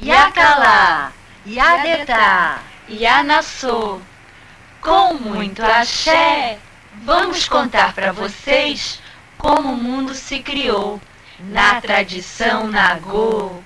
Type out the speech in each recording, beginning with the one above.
Yakalá, Yadetá, Yanassô. Com muito axé, vamos contar para vocês como o mundo se criou na tradição Nagô.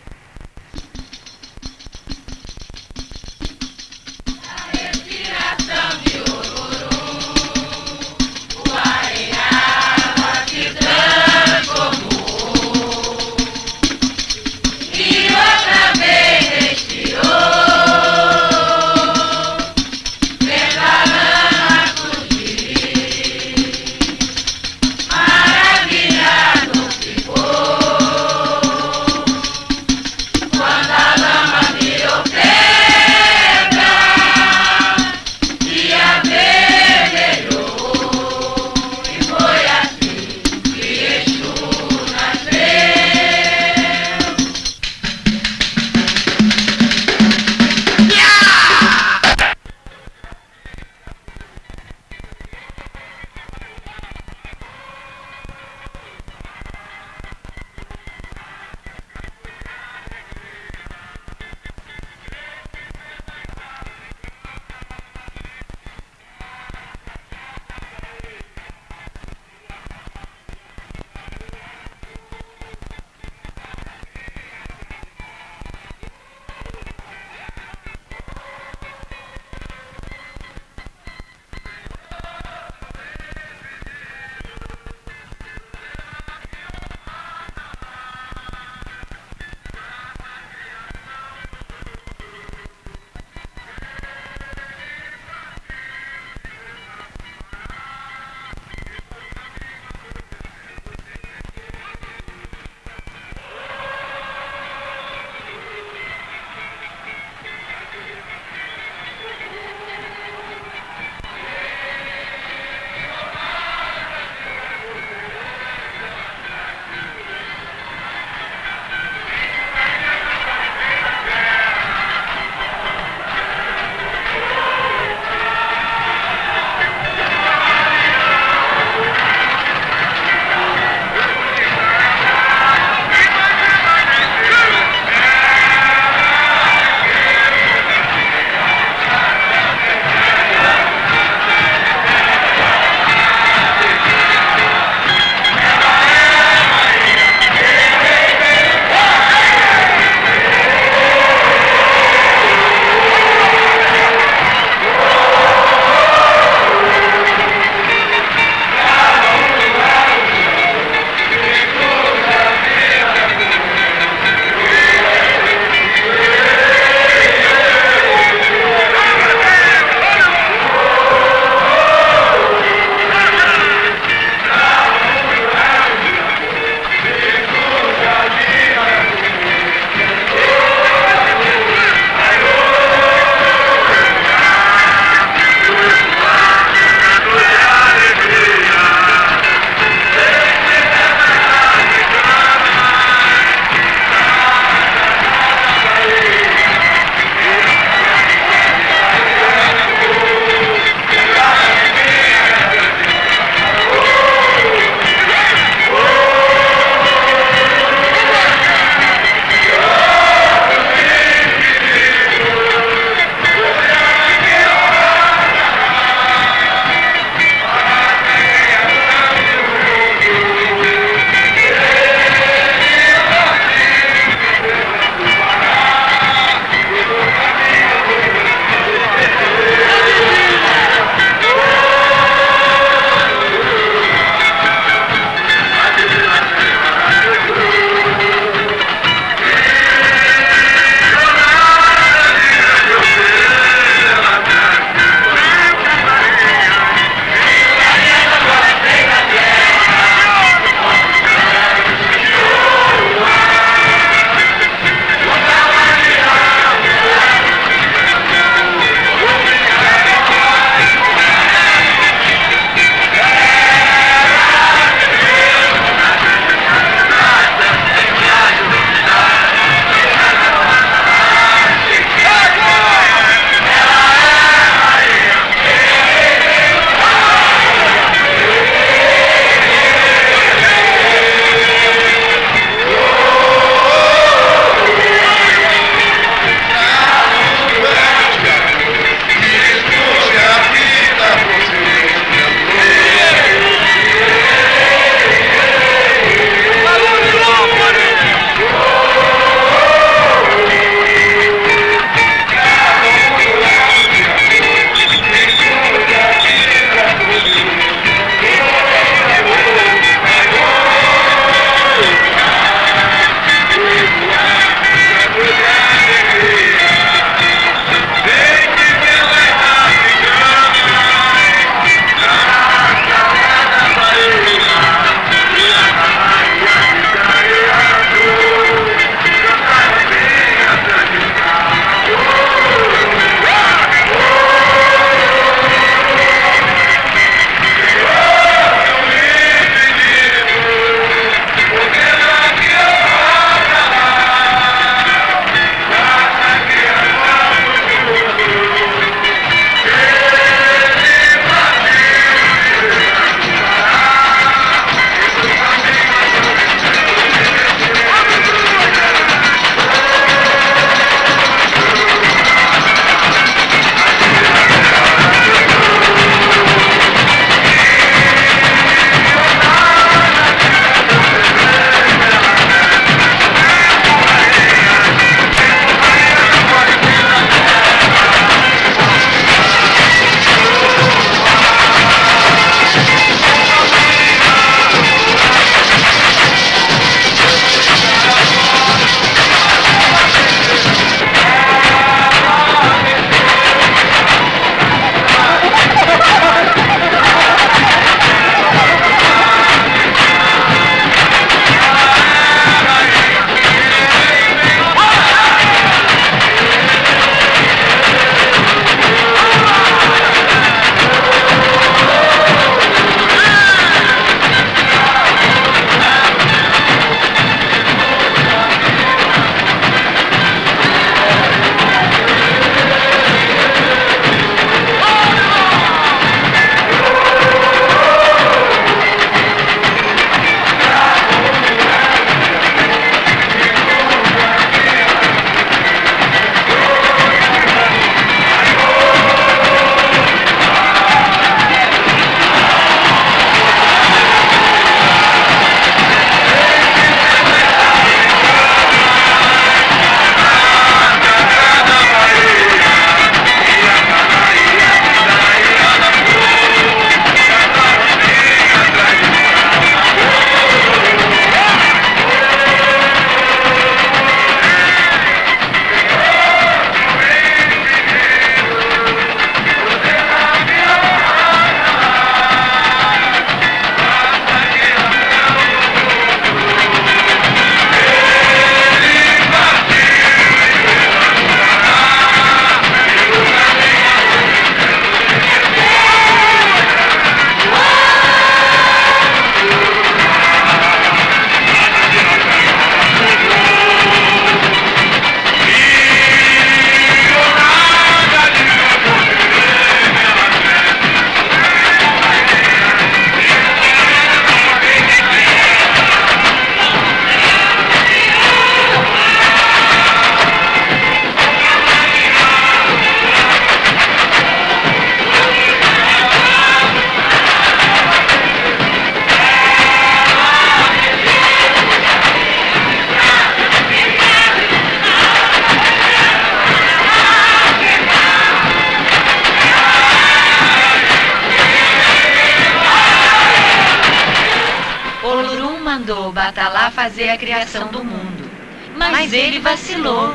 A criação do mundo. Mas ele vacilou.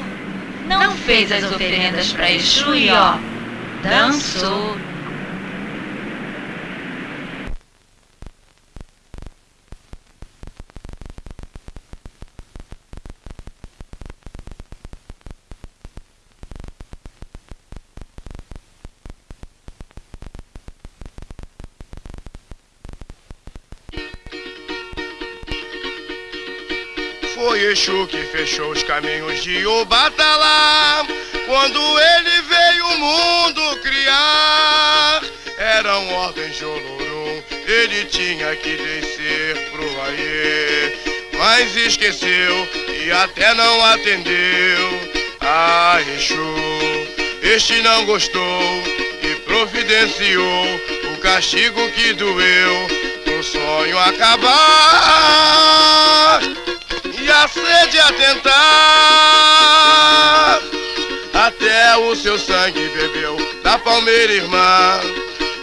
Não fez as oferendas para Exu e ó, dançou. Exu que fechou os caminhos de Obatalá Quando ele veio o mundo criar. Eram ordens de Olorum Ele tinha que descer pro Aie Mas esqueceu e até não atendeu. A Exu Este não gostou e providenciou O castigo que doeu no sonho acabar e a sede. Até o seu sangue bebeu da palmeira irmã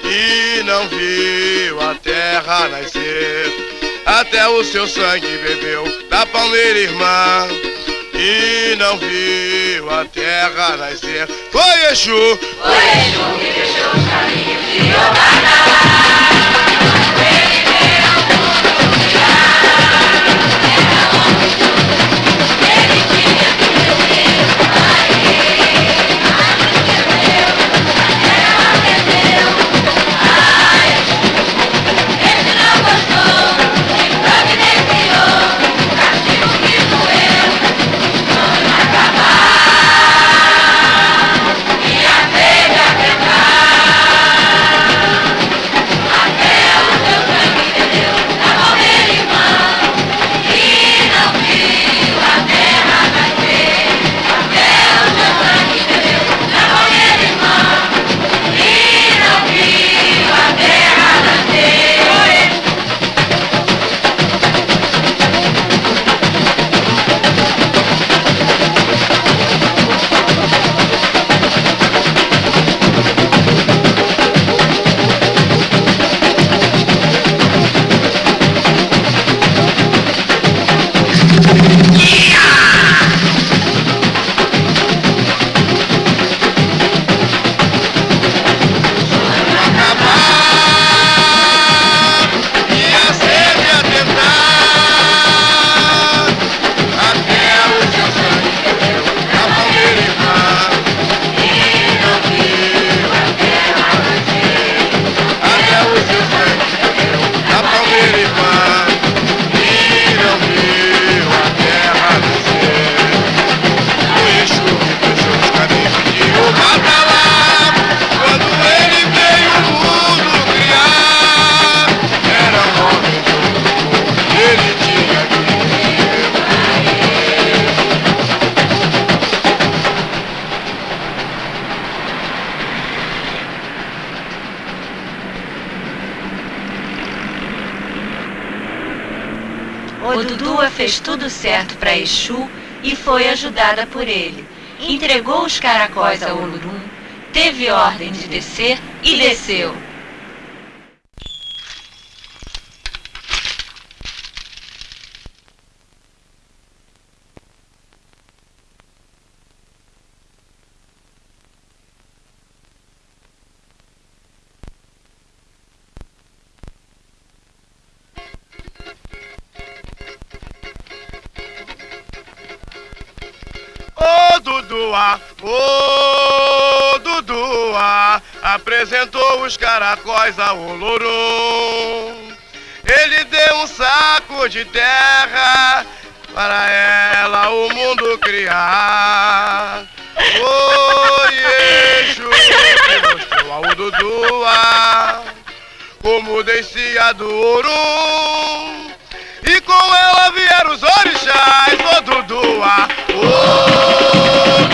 e não viu a terra nascer. Até o seu sangue bebeu da palmeira irmã e não viu a terra nascer. Foi Exu, foi Exu que fechou os caminhos de Obadá. Fez tudo certo para Exu e foi ajudada por ele. Entregou os caracóis ao Olurum, teve ordem de descer e desceu. Ô Dudua, apresentou os caracóis ao Olorum. Ele deu um saco de terra para ela o mundo criar. Exu que mostrou ao Dudua como descia do Orum. E com ela vieram os orixás, ô Dudua, ô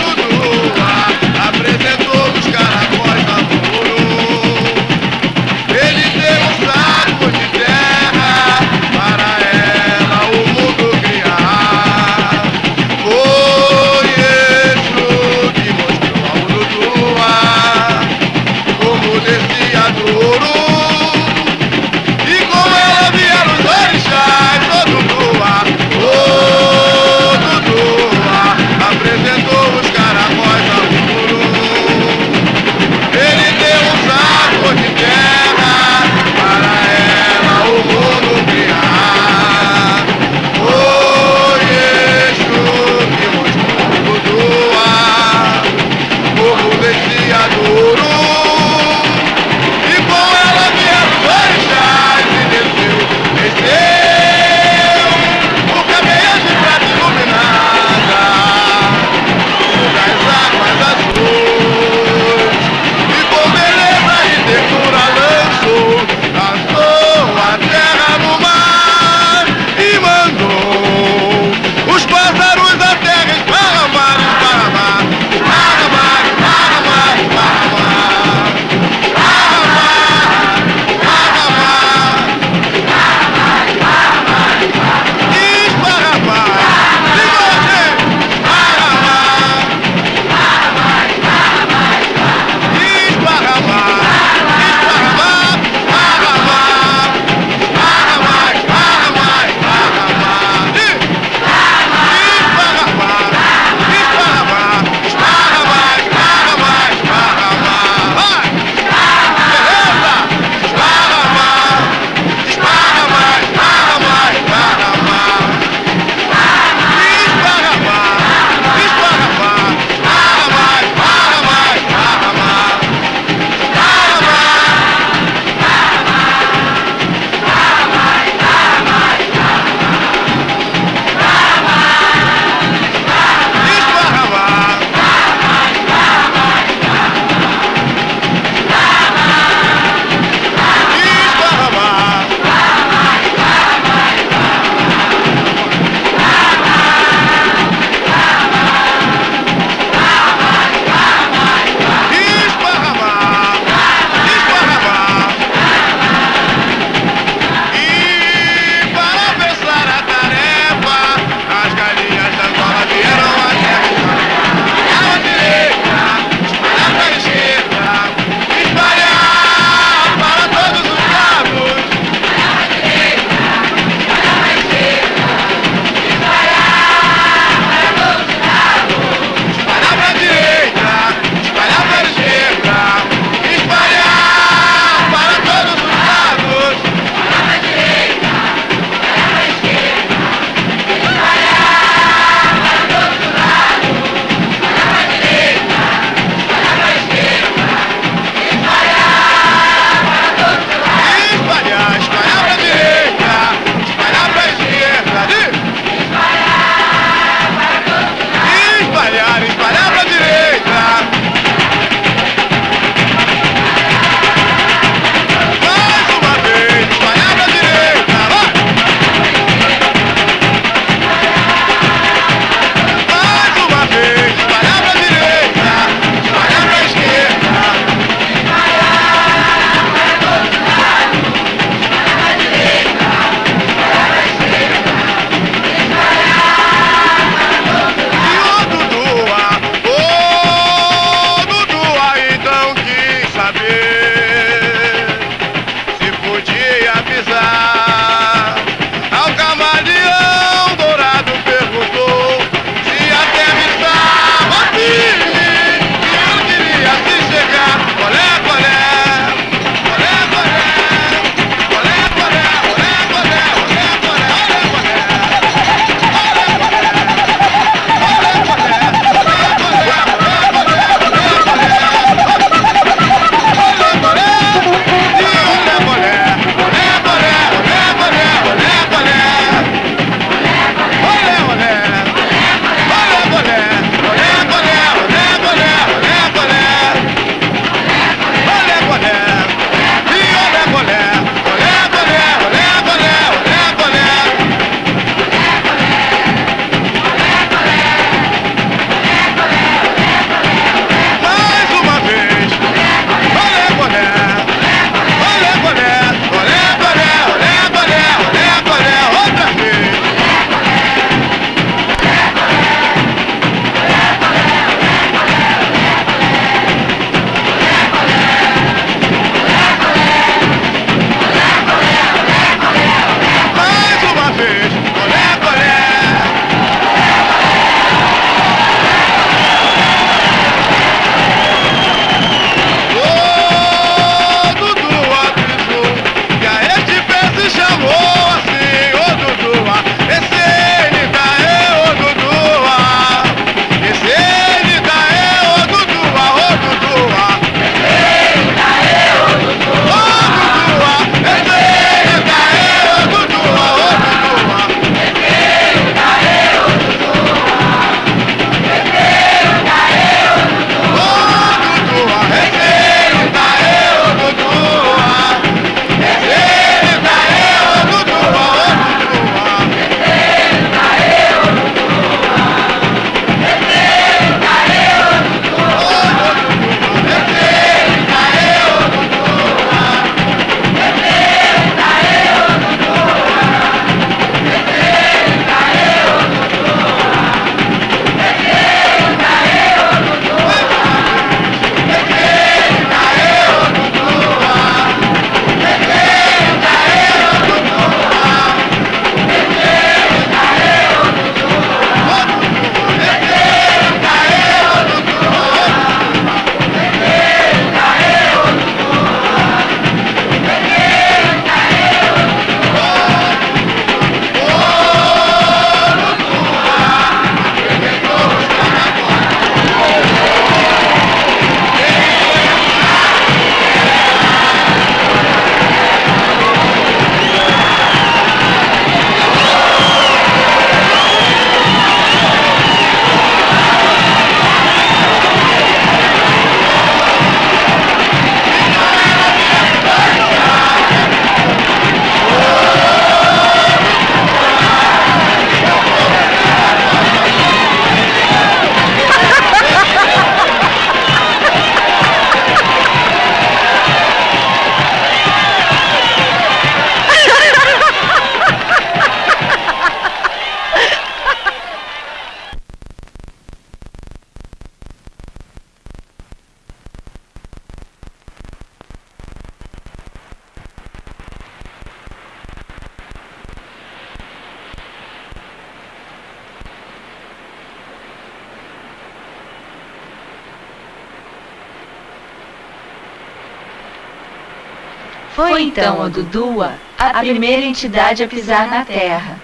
então a Dudua a primeira entidade a pisar na Terra.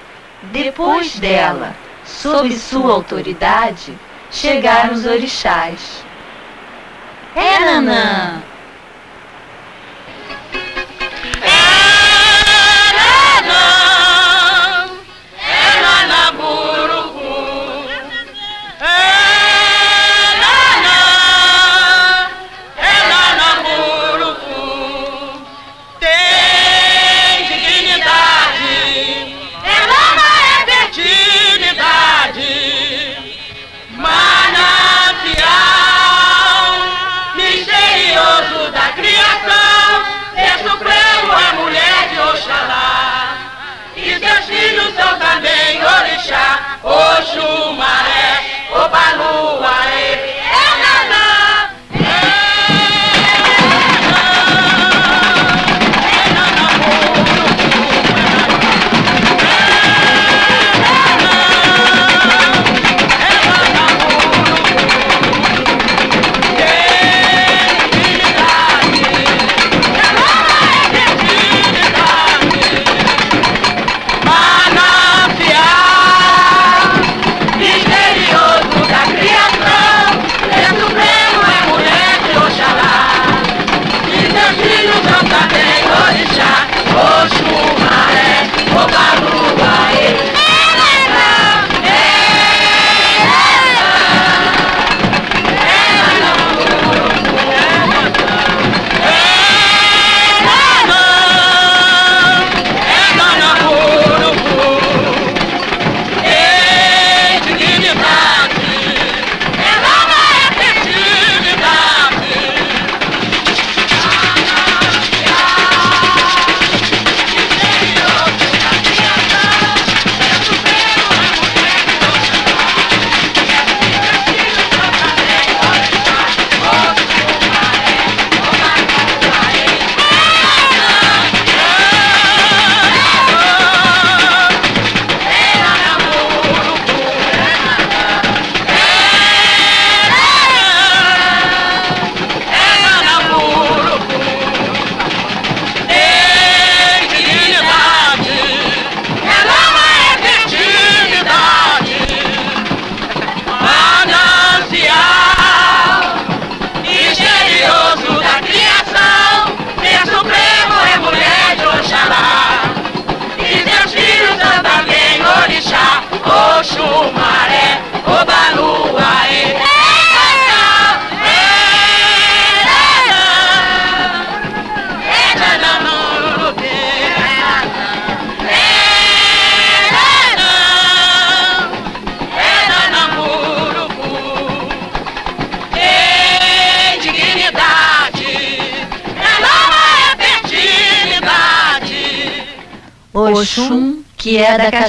Depois dela, sob sua autoridade, chegaram os orixás. É, Nanã!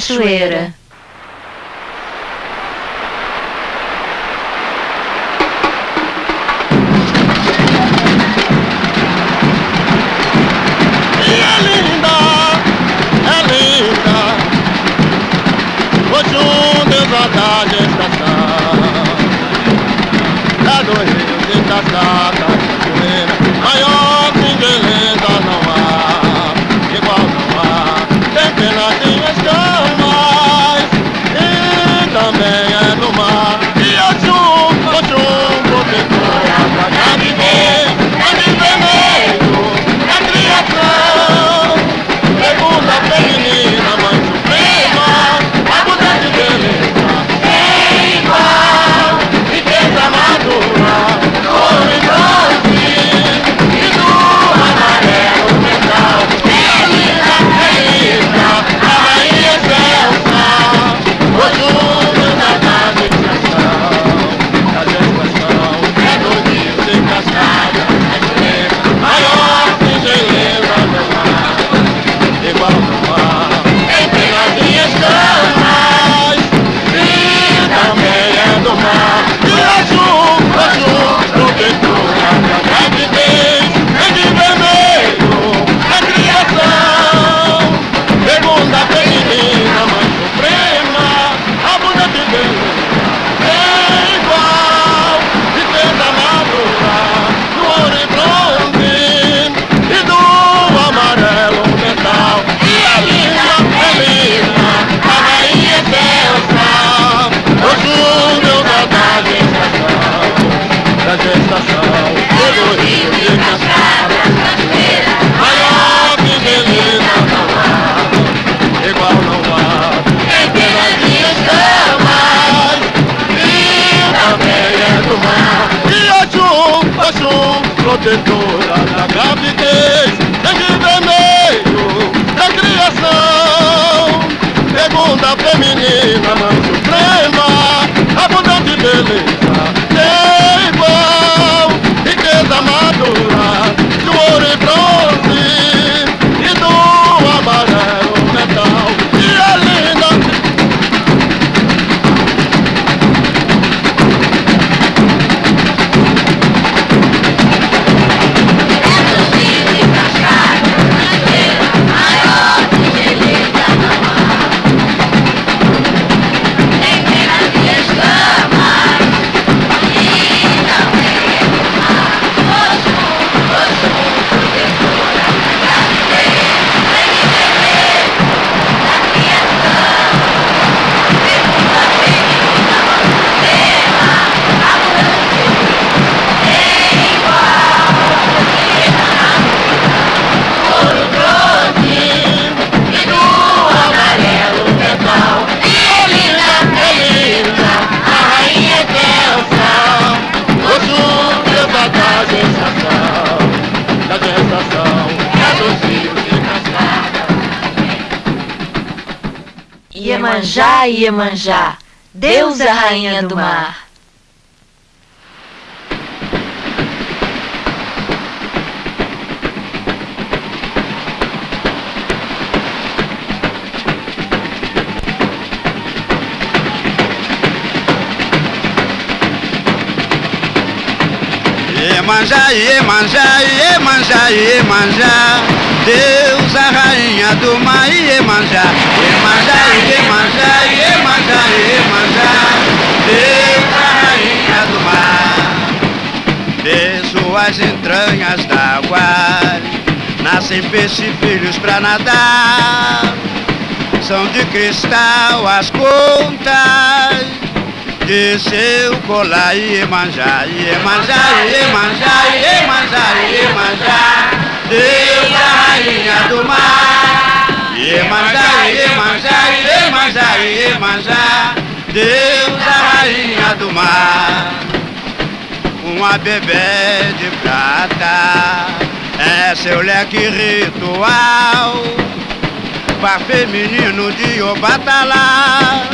Cachoeira. Iemanjá, Iemanjá, deusa rainha do mar. Iemanjá, Iemanjá, Iemanjá, Iemanjá Deus, a rainha do mar, Iemanjá Iemanjá, Iemanjá, Iemanjá, Iemanjá Deus, a rainha do mar. De suas entranhas d'água Nascem peixes e filhos pra nadar. São de cristal as contas de seu colar Iemanjá, Iemanjá, Iemanjá, Iemanjá, Iemanjá Deus a rainha do mar Iemanjá, Iemanjá, Iemanjá, Iemanjá Deus a rainha do mar. Uma bebê de prata. É seu leque ritual. Par feminino de Obatalá.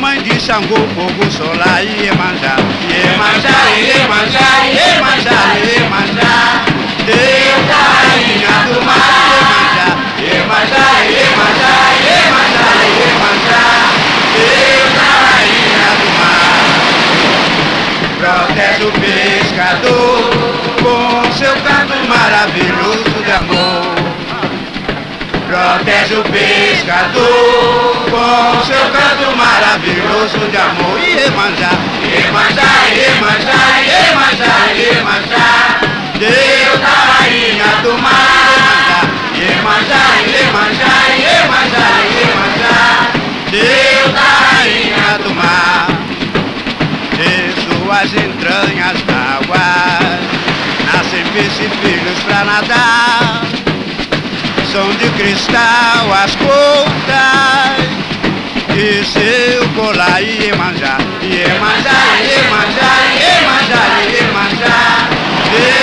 Mãe de Xangô, fogo solar, Iemanjá, Iemanjá, Iemanjá, Iemanjá, Iemanjá, Deus da rainha do mar, Iemanjá, Iemanjá, Iemanjá, Iemanjá, Deus da rainha do mar. Protege o pescador com seu canto maravilhoso de amor. Protege o pescador com seu canto maravilhoso de amor. Iemanjá, Iemanjá, Iemanjá, Iemanjá, Iemanjá, Deus da rainha do mar. Iemanjá, Iemanjá, Iemanjá, Iemanjá, Deus da rainha do mar. De suas entranhas d'água nascem filhos pra nadar são de cristal as contas e seu colar Iemanjá, Iemanjá, Iemanjá, Iemanjá, Iemanjá, Deus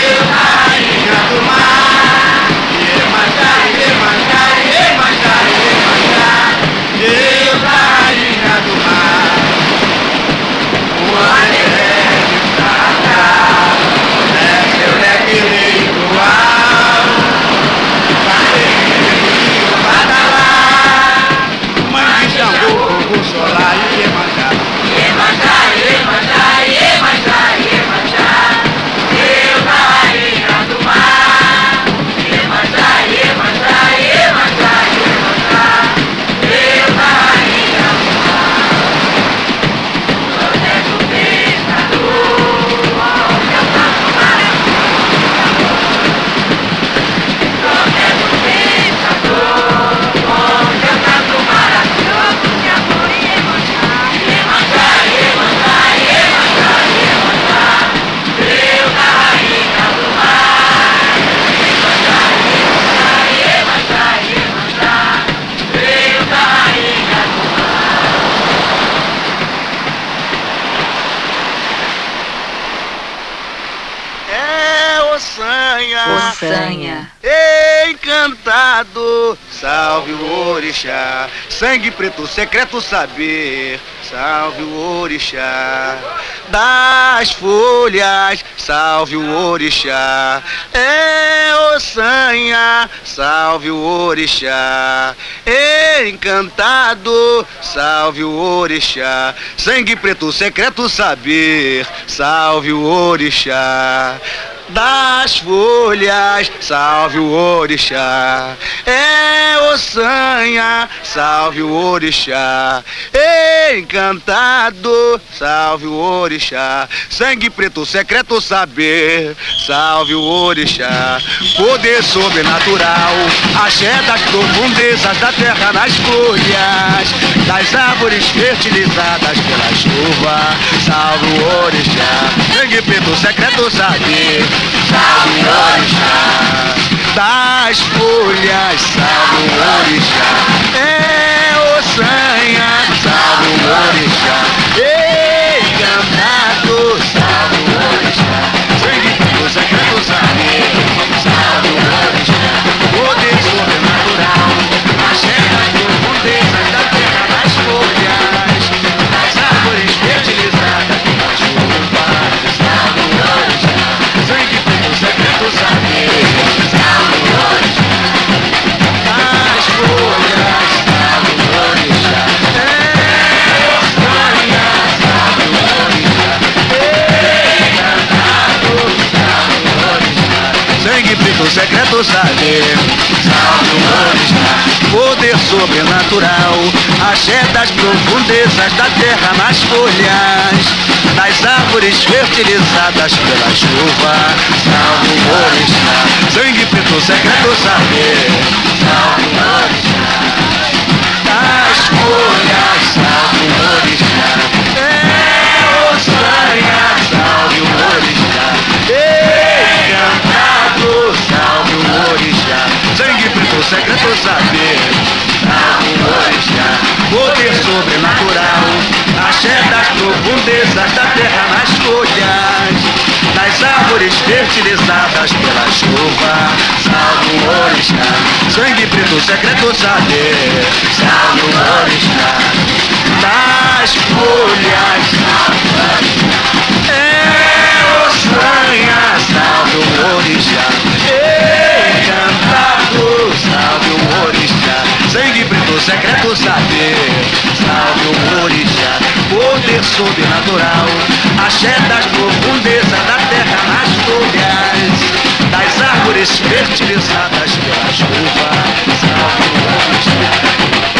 sangue preto, secreto saber, salve o orixá, das folhas, salve o orixá, é Ossanha, salve o orixá, encantado, salve o orixá, sangue preto, secreto saber, salve o orixá das folhas, salve o orixá. É Ossanha, salve o orixá. Encantado, salve o orixá. Sangue preto, secreto saber, salve o orixá. Poder sobrenatural, axé das profundezas da terra nas folhas, das árvores fertilizadas pela chuva, salve o orixá. Sangue preto, secreto saber, salve o orixá. Das folhas, salve o orixá. É Ossanha, salve o orixá. Encantado, salve o orixá. Sangue preto, secreto saber, salve o orixá. Preto, secreto saber, salve o orixá. Poder sobrenatural, axé das profundezas da terra nas folhas, das árvores fertilizadas pela chuva, salve o orixá. Sangue preto, secreto saber, salve o orixá. Secreto saber, orixá. Poder sobrenatural, axé das profundezas da terra nas folhas, das árvores fertilizadas pela chuva, salve o orixá. Sangue preto, secreto saber, salve o orixá. Das folhas, salve o. É Ossanha, salve o orixá. Preto, secreto saber, salve o orixá. Poder sobrenatural, axé das profundezas da terra nas folhas, das árvores fertilizadas pela chuva, salve o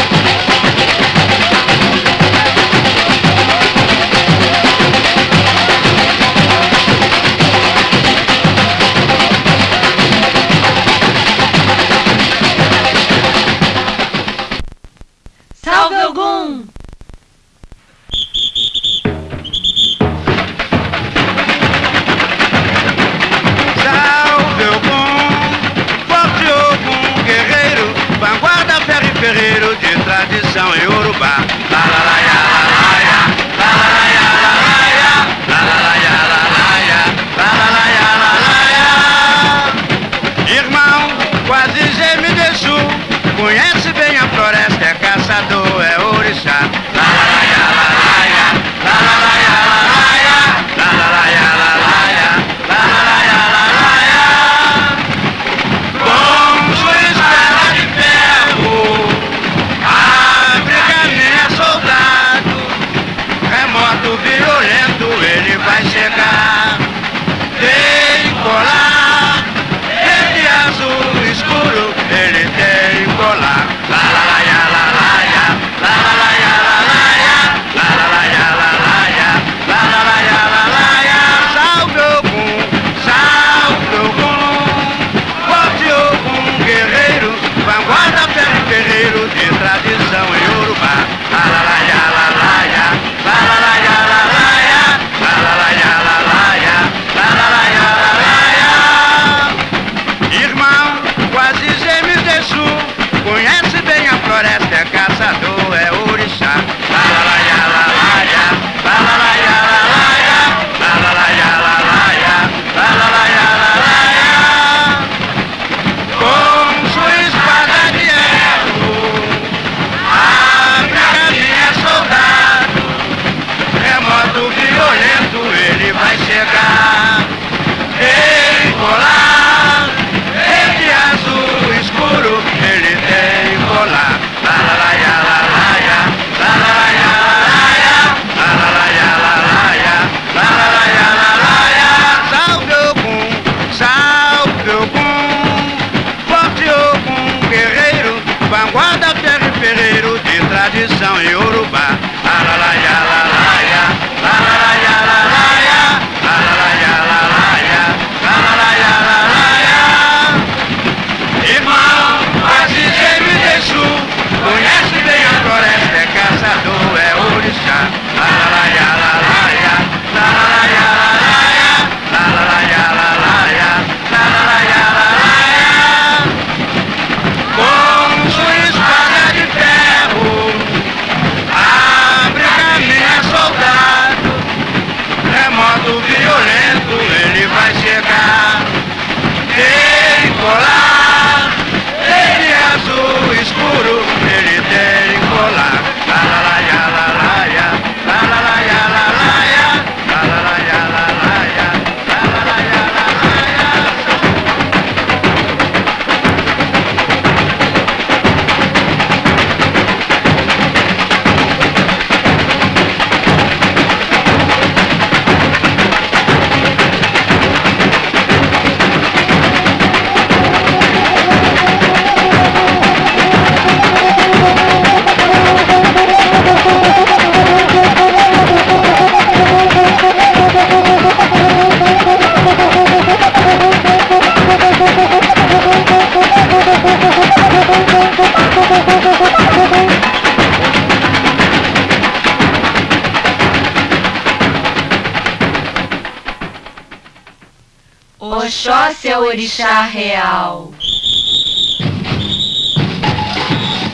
a seu orixá real.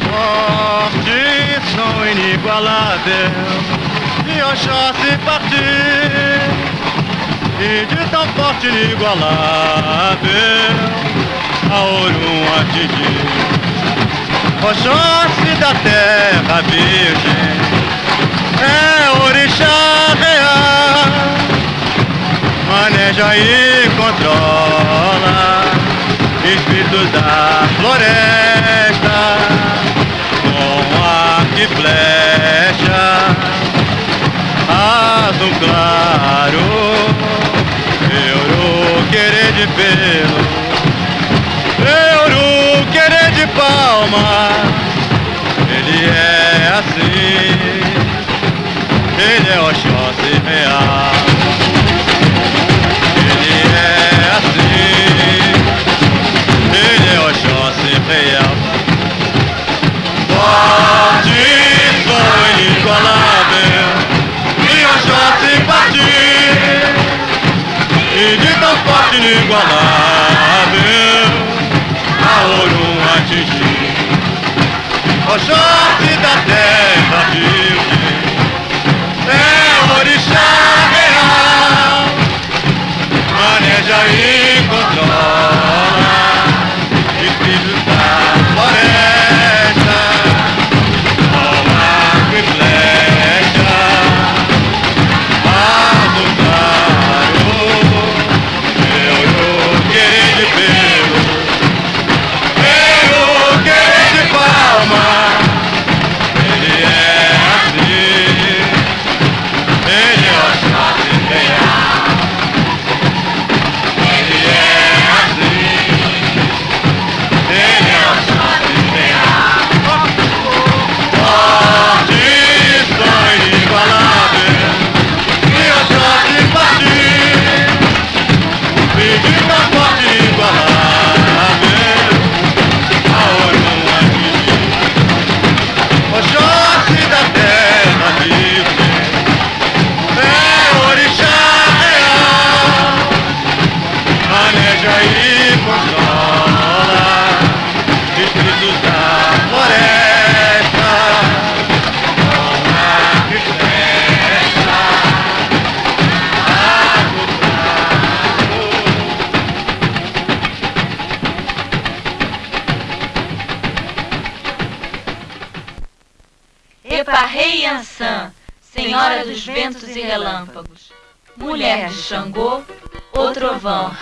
Forte Condição inigualável. E Oxá se partir. E de tão forte inigualável. A Orum atingir Oxóssi da terra virgem. É orixá real maneja e controla espíritos da floresta. Com ar e flecha azul claro euro querer de pelo euro querer de palma. Ele é assim ele é Oxóssi real. real. Fortes são inigualáveis, minha chance partir, e de tão forte inigualável, a ouro O Oxóssi da terra virgem, é o orixá real, maneja e. o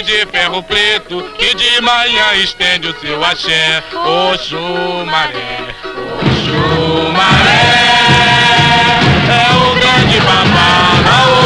de ferro preto que de manhã estende o seu axé. Oxumaré, Oxumaré, é o grande babá.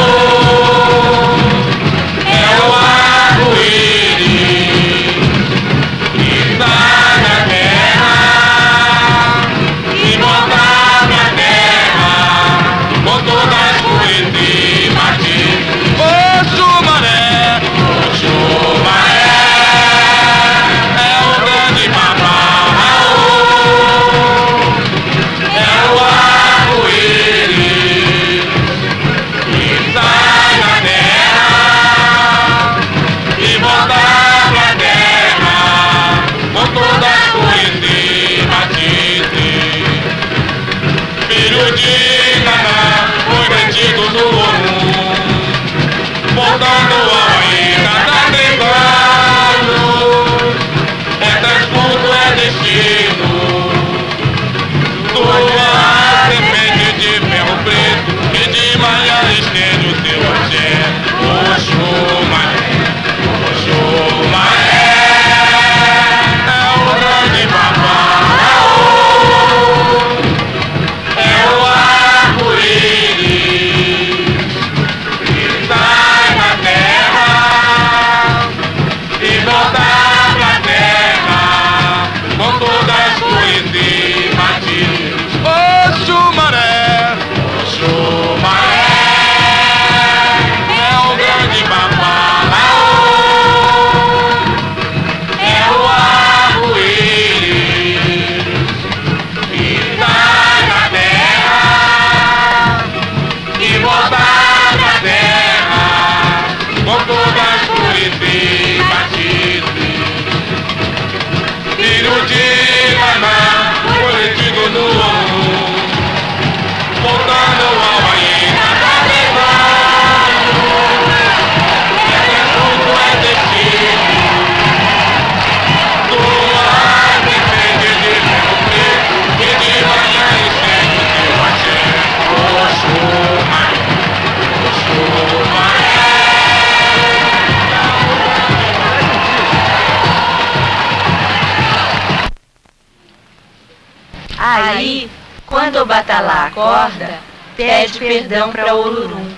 Batalá acorda, pede perdão para Olorum.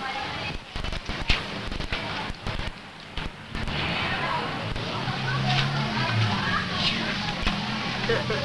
Uh, uh.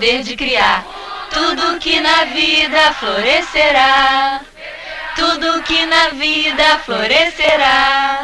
poder de criar tudo que na vida florescerá. Tudo que na vida florescerá.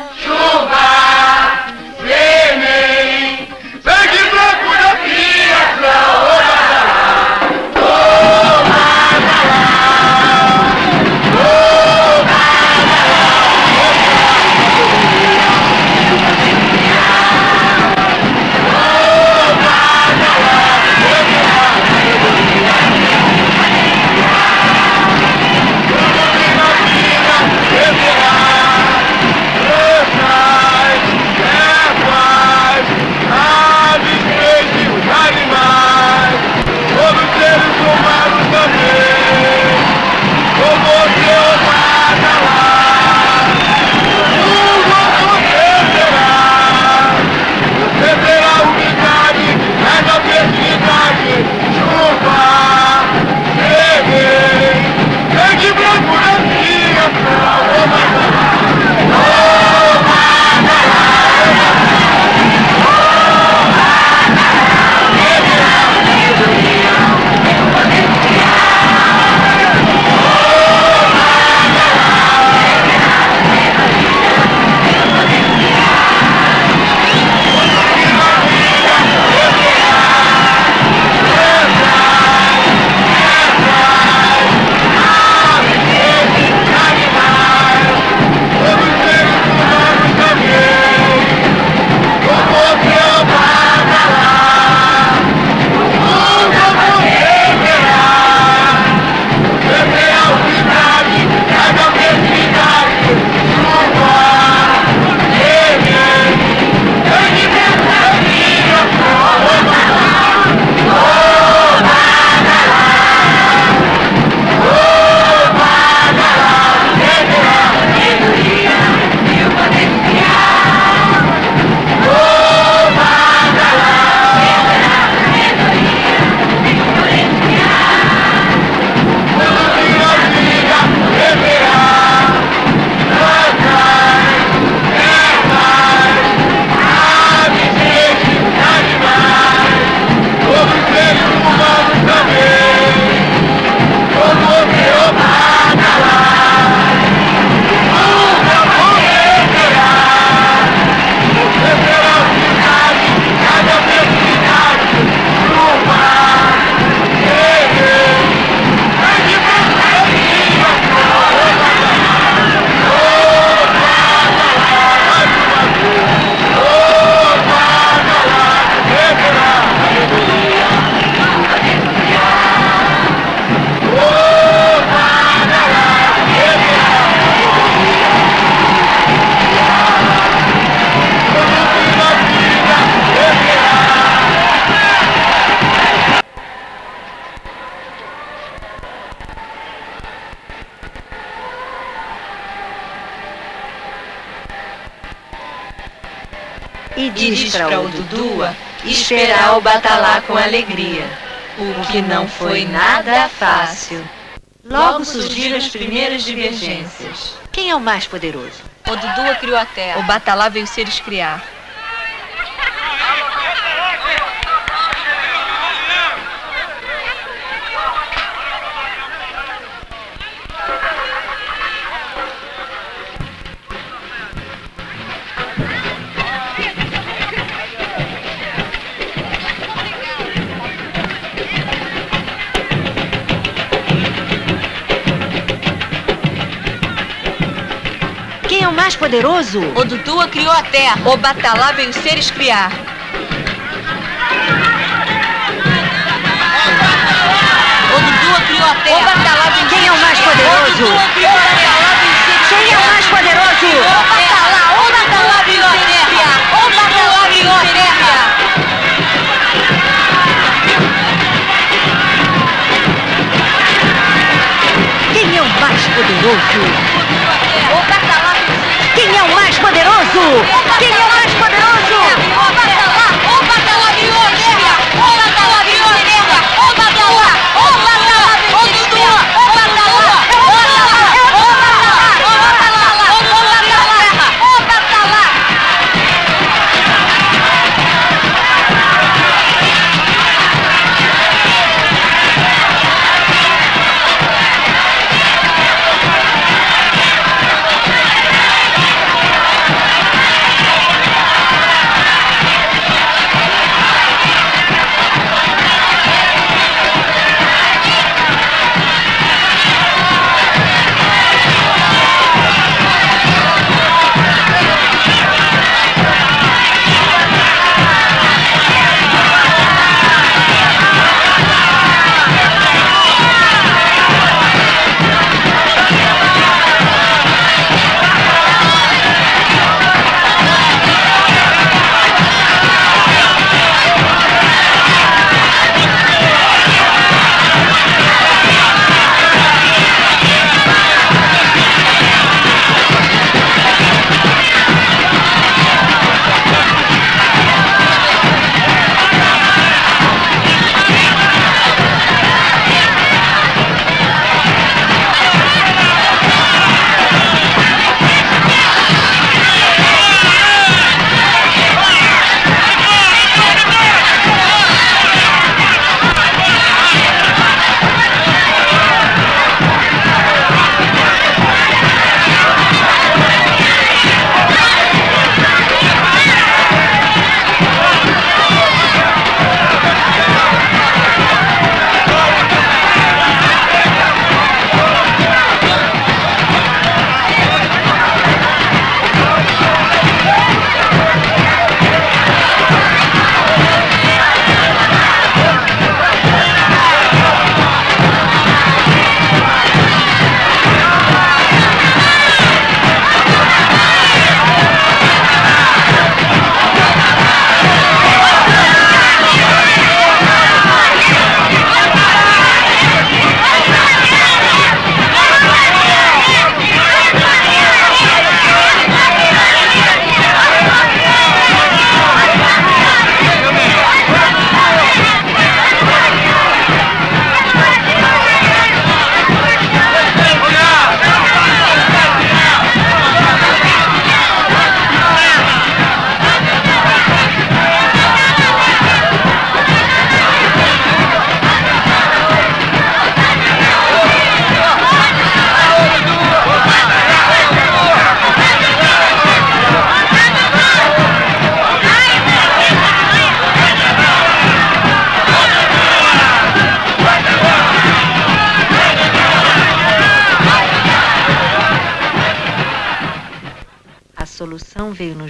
Esperar o Batalá com alegria, o que não foi nada fácil. Logo surgiram as primeiras divergências. Quem é o mais poderoso? O Dudua criou a terra. O Batalá veio se eles criar. Mais poderoso? O Dudua criou a terra. O Batalá veio se eles criar. O Dudua criou a terra. O Batalá veio Quem é o mais poderoso?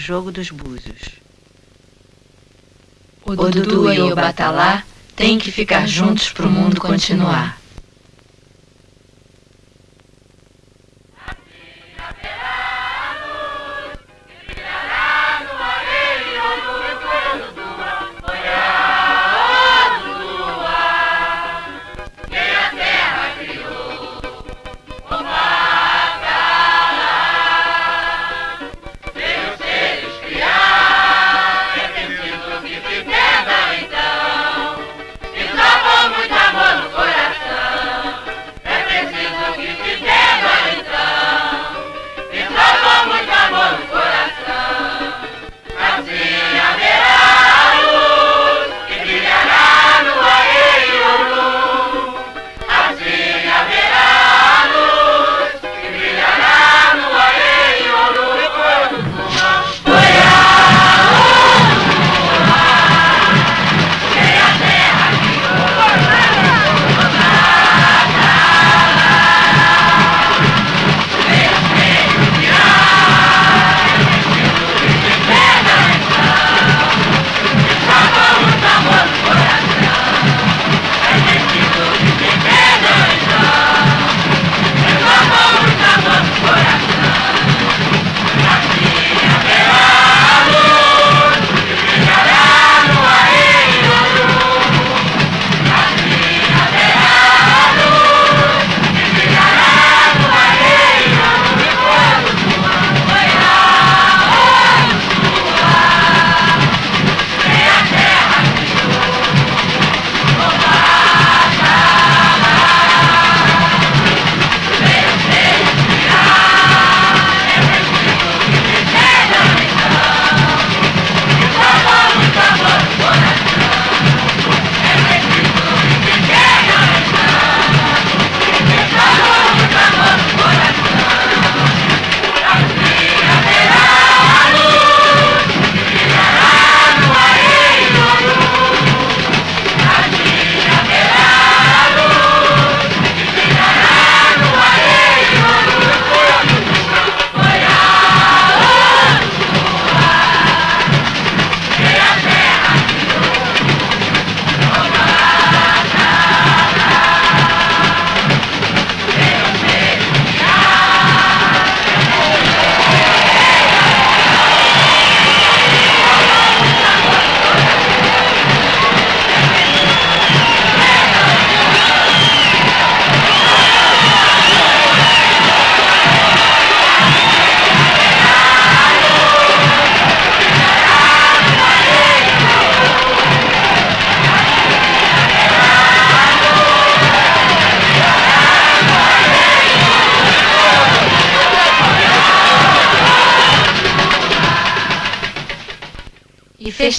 Jogo dos búzios. O Dudu e o Batalá têm que ficar juntos pro mundo continuar.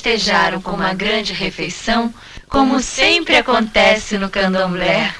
festejaram com uma grande refeição, como sempre acontece no candomblé.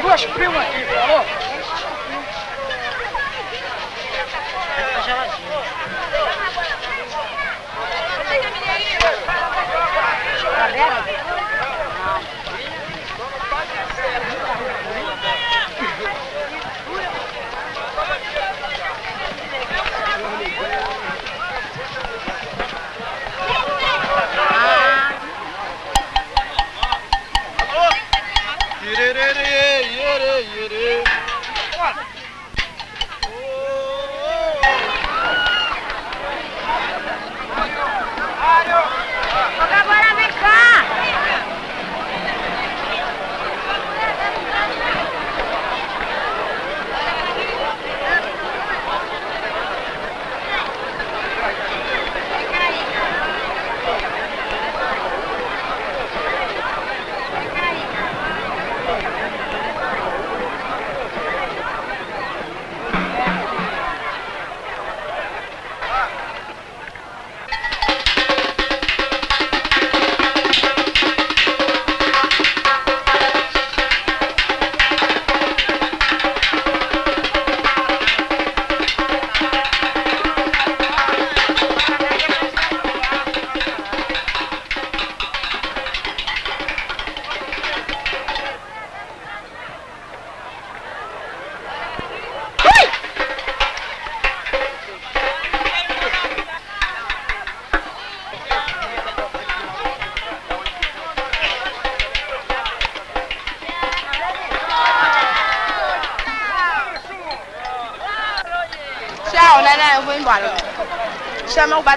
duas primas aqui, falou?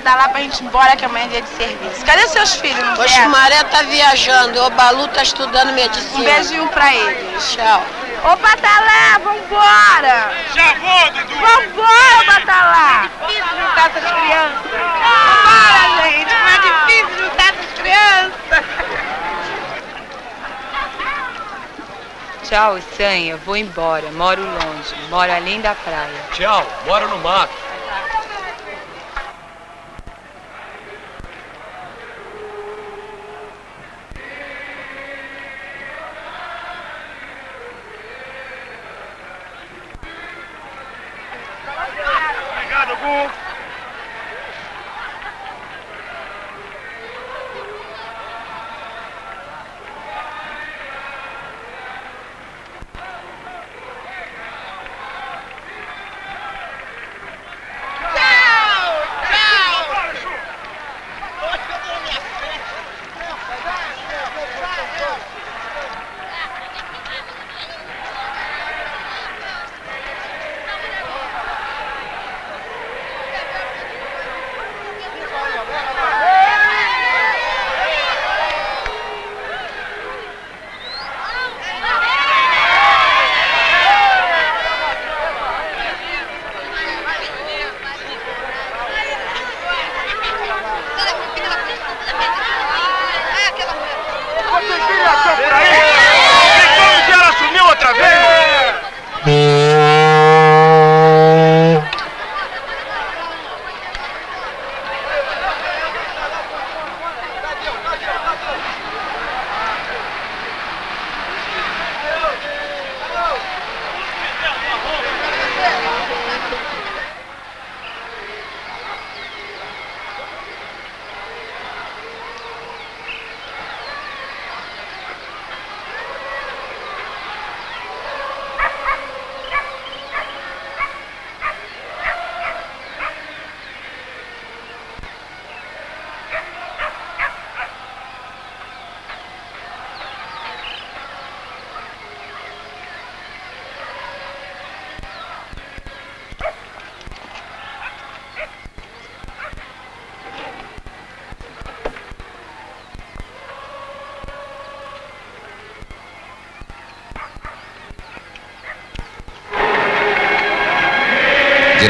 O Badalá pra gente ir embora, que amanhã é dia de serviço. Cadê seus filhos? Não Oxe, vieram? Maré tá viajando, o Balu tá estudando medicina. Um beijinho pra eles. Tchau. Ô, Batalá, vambora! Já vou, Dudu. Vambora, Batalá! Difícil juntar essas crianças. Vambora, gente! Mas é difícil juntar essas crianças. Tchau, Sanha. Vou embora. Moro longe. Moro além da praia. Tchau, moro no mato.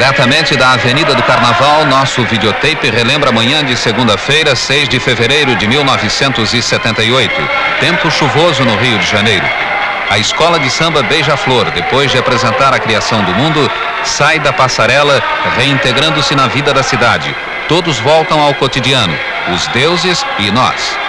Diretamente da Avenida do Carnaval, nosso videotape relembra a manhã de segunda-feira, 6 de fevereiro de 1978. Tempo chuvoso no Rio de Janeiro. A escola de samba Beija-Flor, depois de apresentar a criação do mundo, sai da passarela, reintegrando-se na vida da cidade. Todos voltam ao cotidiano, os deuses e nós.